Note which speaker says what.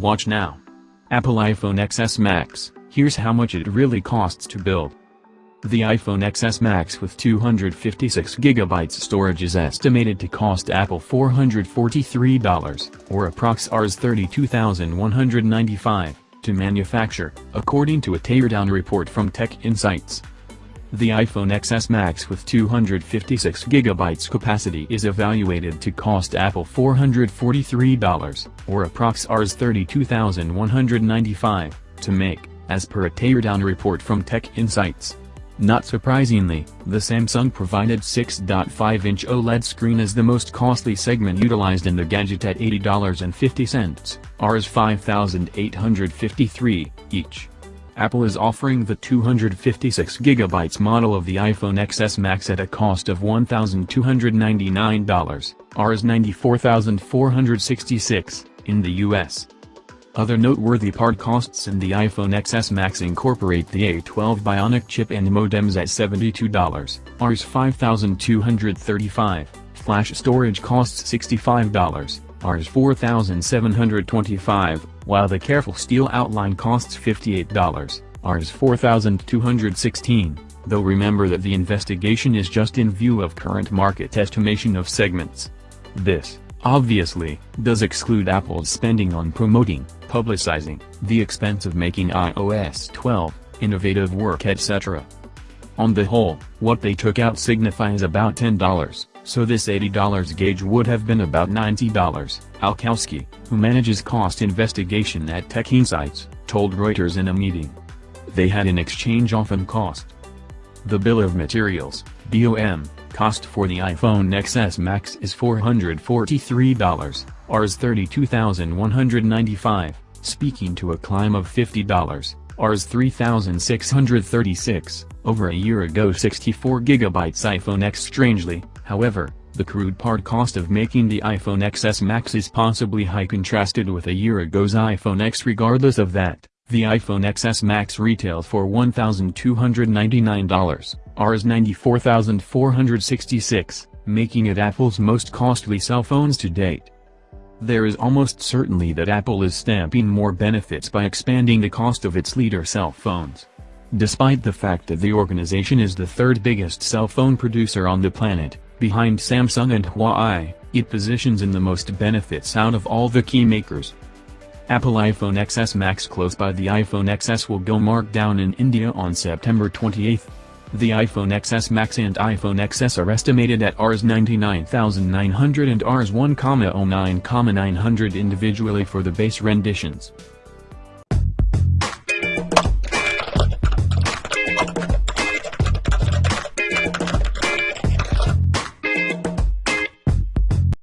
Speaker 1: Watch now. Apple iPhone XS Max, here's how much it really costs to build. The iPhone XS Max with 256GB storage is estimated to cost Apple $443, or approx Rs 32,195, to manufacture, according to a teardown report from Tech Insights. The iPhone XS Max with 256GB capacity is evaluated to cost Apple $443, or approx Rs 32,195, to make, as per a teardown report from Tech Insights. Not surprisingly, the Samsung-provided 6.5-inch OLED screen is the most costly segment utilized in the gadget at $80.50, Rs 5,853, each. Apple is offering the 256GB model of the iPhone XS Max at a cost of $1,299, Rs 94,466, in the US. Other noteworthy part costs in the iPhone XS Max incorporate the A12 Bionic chip and modems at $72, Rs 5235, flash storage costs $65, Rs 4725, while the careful steel outline costs $58, Rs 4216, though remember that the investigation is just in view of current market estimation of segments. This, obviously, does exclude Apple's spending on promoting, publicizing, the expense of making iOS 12, innovative work etc. On the whole, what they took out signifies about $10, so this $80 gauge would have been about $90, Al Cowsky, who manages cost investigation at Tech Insights, told Reuters in a meeting. They had an exchange often cost. The bill of materials, BOM, cost for the iPhone XS Max is $443, Rs 32,195, speaking to a climb of $50, Rs 3,636, over a year ago 64GB iPhone X strangely, however, the crude part cost of making the iPhone XS Max is possibly high contrasted with a year ago's iPhone X regardless of that. The iPhone XS Max retails for $1,299, Rs 94,466, making it Apple's most costly cell phones to date. There is almost certainly that Apple is stamping more benefits by expanding the cost of its leader cell phones. Despite the fact that the organization is the third biggest cell phone producer on the planet, behind Samsung and Huawei, it positions in the most benefits out of all the key makers. Apple iPhone XS Max close by the iPhone XS will go marked down in India on September 28. The iPhone XS Max and iPhone XS are estimated at Rs 99,900 and Rs 1,09,900 individually for the base renditions.